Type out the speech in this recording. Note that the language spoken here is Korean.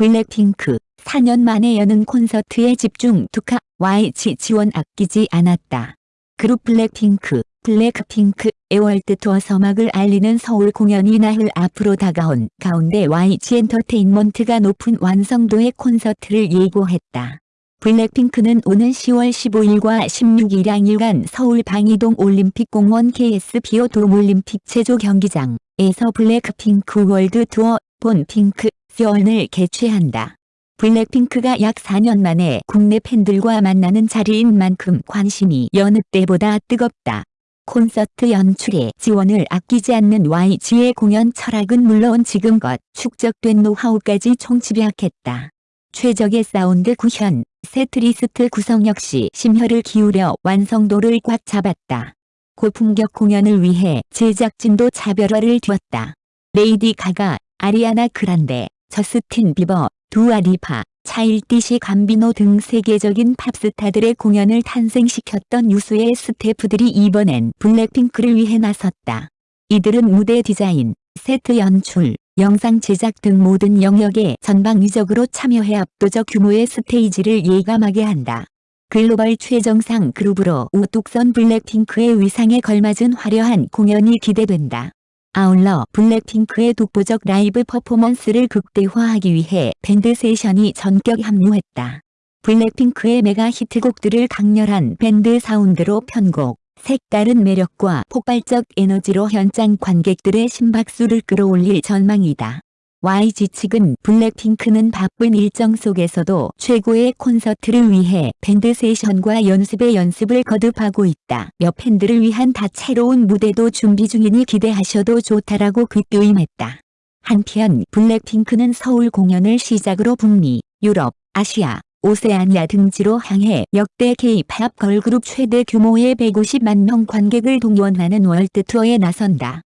블랙핑크 4년 만에 여는 콘서트에 집중 투하 YG 지원 아끼지 않았다. 그룹 블랙핑크 블랙핑크의 월드 투어 서막을 알리는 서울 공연이 나흘 앞으로 다가온 가운데 YG 엔터테인먼트가 높은 완성도의 콘서트를 예고했다. 블랙핑크는 오는 10월 15일과 16일 양일간 서울 방이동 올림픽공원 KSPO 돔 올림픽 체조 경기장에서 블랙핑크 월드 투어 BORN PINK 서울을 개최한다. 블랙핑크가 약 4년 만에 국내 팬들과 만나는 자리인 만큼 관심이 여느 때보다 뜨겁다. 콘서트 연출에 지원을 아끼지 않는 YG의 공연 철학은 물론 지금껏 축적된 노하우까지 총집약했다. 최적의 사운드 구현, 세트리스트 구성 역시 심혈을 기울여 완성도를 꽉 잡았다. 고품격 공연을 위해 제작진도 차별화를 두었다. 레이디 가가, 아리아나 그란데, 저스틴 비버, 두아 리파, 차일디시 감비노 등 세계적인 팝스타들의 공연을 탄생시켰던 유수의 스태프들이 이번엔 블랙핑크를 위해 나섰다. 이들은 무대 디자인, 세트 연출, 영상 제작 등 모든 영역에 전방위적으로 참여해 압도적 규모의 스테이지를 예감하게 한다. 글로벌 최정상 그룹으로 우뚝선 블랙핑크의 위상에 걸맞은 화려한 공연이 기대된다. 아울러 블랙핑크의 독보적 라이브 퍼포먼스를 극대화하기 위해 밴드 세션이 전격 합류했다. 블랙핑크의 메가 히트곡들을 강렬한 밴드 사운드로 편곡, 색다른 매력과 폭발적 에너지로 현장 관객들의 심박수를 끌어올릴 전망이다. YG 측은 블랙핑크는 바쁜 일정 속에서도 최고의 콘서트를 위해 밴드 세션과 연습에 연습을 거듭하고 있다며 팬들을 위한 다채로운 무대도 준비 중이니 기대하셔도 좋다라고 귀띔했다. 한편 블랙핑크는 서울 공연을 시작으로 북미, 유럽, 아시아, 오세아니아 등지로 향해 역대 K-팝 걸그룹 최대 규모의 150만 명 관객을 동원하는 월드 투어에 나선다.